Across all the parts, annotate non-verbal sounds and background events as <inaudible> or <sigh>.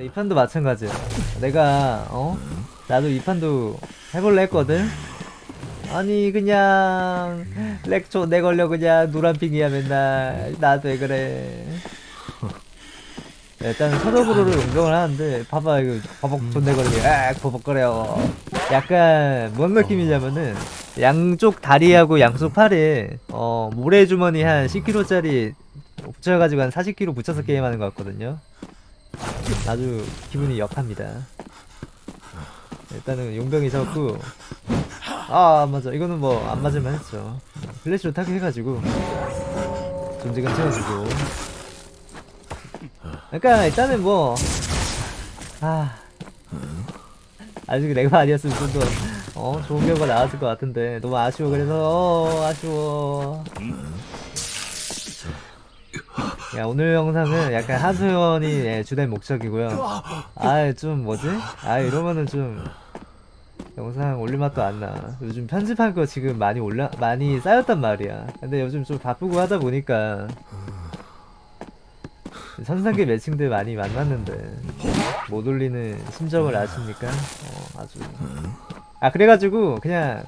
이 판도 마찬가지야. 내가 어 나도 이 판도 해볼래 했거든. 아니 그냥 렉초 내 걸려 그냥 노란핑이야 맨날 나도 왜 그래. 일단 서적으로를 운동을 하는데 봐봐 이거 버벅 존내 걸리게 아 버벅거려. 약간 뭔 느낌이냐면은 양쪽 다리하고 양쪽 팔에 어 모래주머니 한 10kg짜리 붙여가지고 한 40kg 붙여서 게임하는 것 같거든요. 아주 기분이 역합니다. 일단은 용병이 잡고 아 맞아 이거는 뭐 안 맞을만 했죠. 플래시로 타격 해가지고 존재감 채워주고 그러니까 일단은 뭐 아. 아직 내가 아니었으면 좀 더, 어, 좋은 결과 나왔을 것 같은데, 너무 아쉬워, 그래서, 어, 아쉬워. 야, 오늘 영상은 약간 하소연이 예, 주된 목적이고요. 아, 좀 뭐지? 아, 이러면은 좀 영상 올릴 맛도 안 나. 요즘 편집한 거 지금 많이 올라 많이 쌓였단 말이야. 근데 요즘 좀 바쁘고 하다 보니까 선상계 매칭들 많이 만났는데 못 올리는 심정을 아십니까? 어, 아주. 아 그래가지고 그냥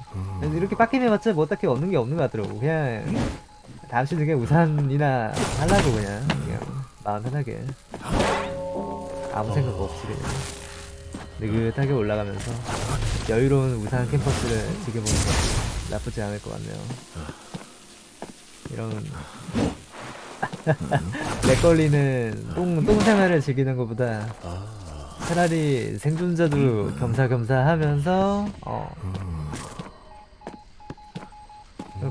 이렇게 빡긴 해봤자 뭐 딱히 얻는 게 없는 것 같더라고. 그냥 다음 시즌 그냥 우산이나 하려고 그냥 그냥 마음 편하게 아무 생각 없이 그냥 느긋하게 올라가면서 여유로운 우산 캠퍼스를 즐겨보는 것도 나쁘지 않을 것 같네요. 이런 <laughs> 렉 걸리는 똥, 똥 생활을 즐기는 것보다 차라리 생존자도 겸사겸사 하면서 어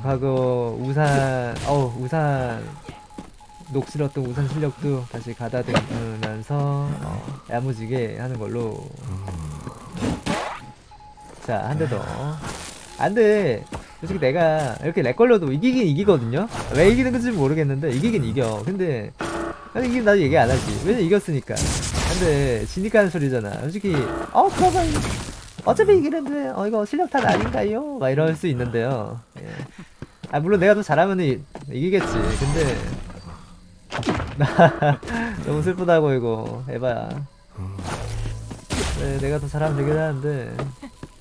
과거 우산 어 우산 녹슬었던 우산 실력도 다시 가다듬으면서 어, 야무지게 하는 걸로. 자 한 대 더. 안돼. 솔직히 내가 이렇게 렉 걸려도 이기긴 이기거든요. 왜 이기는 건지 모르겠는데 이기긴 이겨. 근데 아니 이기면 나도 얘기 안 하지. 왜냐 이겼으니까. 근데 지니까 하는 소리잖아. 솔직히 어 그러면 어차피 이기는데 어 이거 실력 탓 아닌가요? 막 이럴 수 있는데요 예. 아 물론 내가 더 잘하면 이, 이기겠지 근데 <laughs> 너무 슬프다고 이거 에바야 네, 내가 더 잘하면 되긴 하는데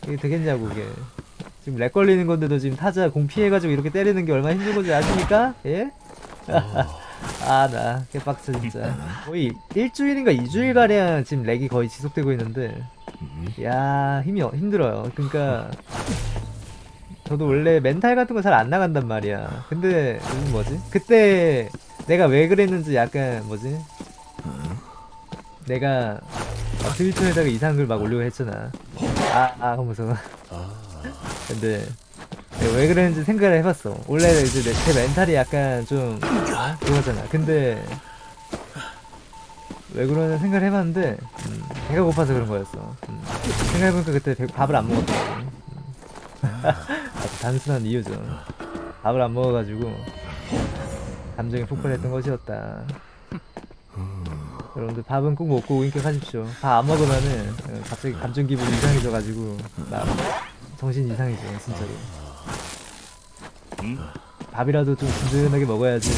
이게 되겠냐고 이게 지금 렉 걸리는 건데도 지금 타자 공 피해가지고 이렇게 때리는 게 얼마나 힘든 건지 아십니까? 예? 아나 개빡쳐 진짜. 거의 일주일인가 이주일가량 지금 렉이 거의 지속되고 있는데. 야 힘이 어- 힘들어요. 그러니까 저도 원래 멘탈 같은 거 잘 안 나간단 말이야. 근데 요즘 뭐지? 그때 내가 왜 그랬는지 약간 뭐지? 내가 막 트위터에다가 이상한 글막 올리고 했잖아. 아, 아 하면서. 근데 왜 그랬는지 생각을 해봤어. 원래 이제 내, 제 멘탈이 약간 좀 어? 그거잖아. 근데 왜 그러나 생각을 해봤는데 음, 배가 고파서 그런 거였어. 음, 생각해보니까 그때 배- 밥을 안 먹었더라고 음. <laughs> 아주 단순한 이유죠 밥을 안 먹어가지고 감정이 폭발했던 것이었다. 여러분들 밥은 꼭 먹고 인격하십시오. 밥 안 먹으면은 어, 갑자기 감정 기분이 이상해져가지고 막 정신 이상해져 진짜로 밥이라도 좀 든든하게 먹어야지. 어?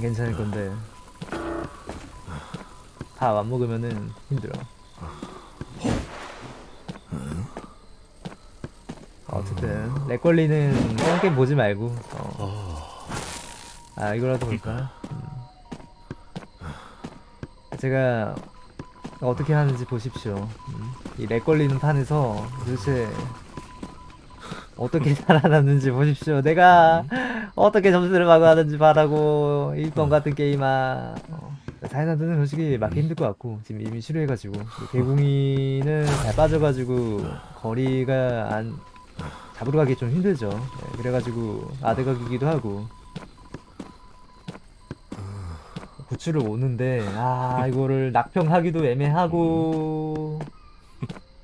괜찮을 건데. 밥 안 먹으면은 힘들어. 어쨌든 렉 걸리는 똥게임 보지 말고. 어. 아 이거라도 볼까? 음. 제가 어떻게 하는지 보십시오. 음. 이렉 걸리는 판에서 도대체 어떻게 <laughs> 살아남는지 보십시오. 내가 어떻게 점수를 막아하는지 바라고 일본 같은 게임아. 어. 사이나드는 솔직히 맞기 힘들 것 같고 지금 이미 실효해가지고. 개공이는 잘 빠져가지고 거리가 안 잡으러 가기 좀 힘들죠. 네, 그래가지고 아드각이기도 하고 구출을 오는데 아 이거를 낙평 하기도 애매하고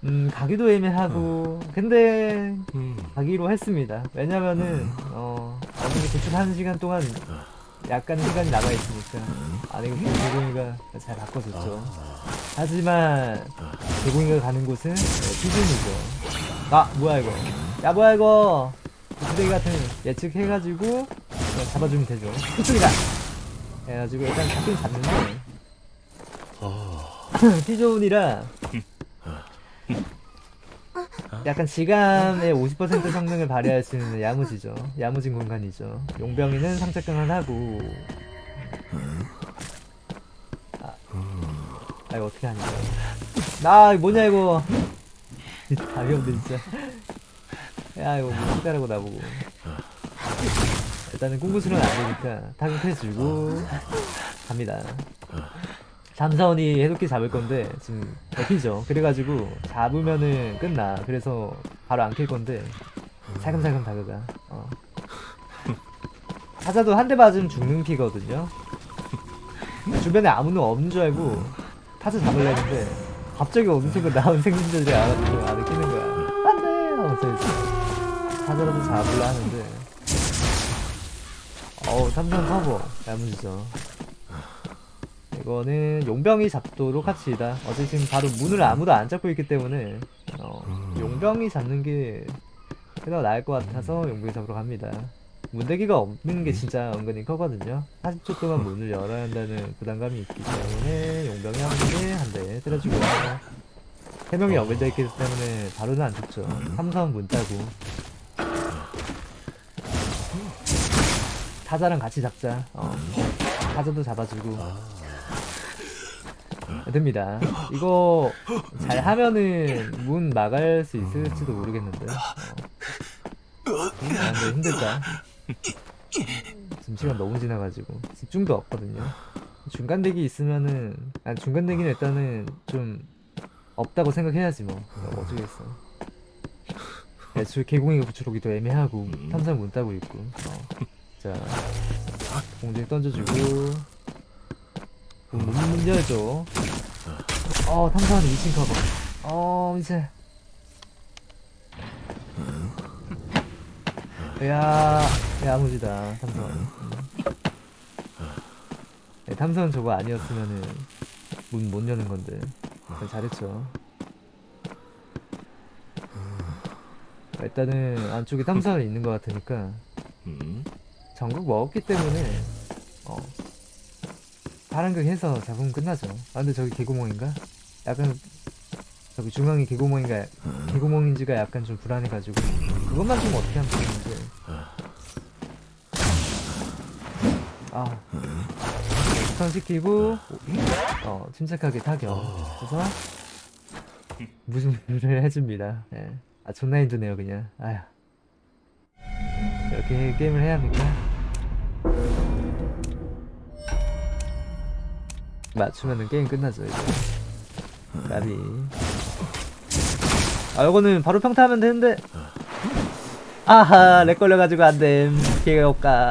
음 가기도 애매하고 근데 가기로 했습니다. 왜냐면은 어 어차피 구출하는 시간 동안 약간 시간이 남아 있으니까. 아 이거 개공이가 잘 바꿔줬죠. 하지만 개공이가 가는 곳은 네, 피준이죠. 아 뭐야 이거? 야 뭐야 이거? 부대기 같은 예측해가지고 그냥 잡아주면 되죠. 그쪽이다 해가지고 일단 잡긴 잡는데. <laughs> T존이라. 약간 지감의 50% 성능을 발휘할 수 있는 야무지죠. 야무진 공간이죠. 용병이는 상착강을 하고. 아, 아 이거 어떻게 하냐 나 이거 뭐냐 이거. <laughs> 답이 없네 진짜. 야 이거 뭐 기다라고 나보고 일단은 꿈꾸수는 안되니까 타격해주고 갑니다. 잠사원이 해독기 잡을 건데 지금 대피죠. 그래가지고 잡으면은 끝나. 그래서 바로 안 킬 건데 살금살금 다가가. 어. 타자도 한 대 맞으면 죽는 피거든요. 주변에 아무도 없는 줄 알고 타자 잡으려 했는데 갑자기 어느 순간 나온 생존자들이 알아서 안에 끼는 거야. 안돼 하면서 타자라도 잡으려 하는데 어우 삼성 커버 야무지죠. 이거는 용병이 잡도록 합시다. 어제 지금 바로 문을 아무도 안 잡고 있기 때문에 어, 용병이 잡는 게 그나마 나을 것 같아서 용병이 잡으러 갑니다. 문대기가 없는 게 진짜 은근히 크거든요. 40초 동안 문을 열어야 한다는 부담감이 있기 때문에 용병이 한 번에 한대 때려주고요 3명이 연결되어 있기 때문에 바로는 안 죽죠. 삼성 문 따고 타자랑 같이 잡자 어. 타자도 잡아주고 됩니다. 이거 잘 하면은 문 막을 수 있을지도 모르겠는데. 어. 아, 근데 힘들다. 지금 시간 너무 지나가지고 집중도 없거든요. 중간 대기 있으면은 아니 중간 대기는 일단은 좀 없다고 생각해야지 뭐 어, 어쩌겠어. 애초에 개공이가 붙여오기도 애매하고 탐상 문 따고 있고. 어. 자 공중 던져주고 문, 문 열죠. 어, 탐사하는 2층 커버. 어, 이제. 야, 야무지다, 탐선. 음. 네, 탐선 저거 아니었으면은 문 못 여는 건데. 네, 잘했죠. 일단은 안쪽에 탐사는 있는 것 같으니까 전국 먹었기 때문에 어, 파란 극 해서 잡으면 끝나죠. 아 근데 저기 개구멍인가? 약간 저기 중앙이 개구멍인가 개구멍인지가 약간 좀 불안해가지고 그것만 좀 어떻게 하면 되는데 아 우선 시키고 어 침착하게 타격 그래서 무중를 해줍니다. 예. 아 존나 힘드네요 그냥. 아휴 이렇게 게임을 해야 합니까? 맞추면은 게임 끝나죠 이제. 까비. 아 요거는 바로 평타하면 되는데. 아하 렉 걸려가지고 안됨. 개가 없까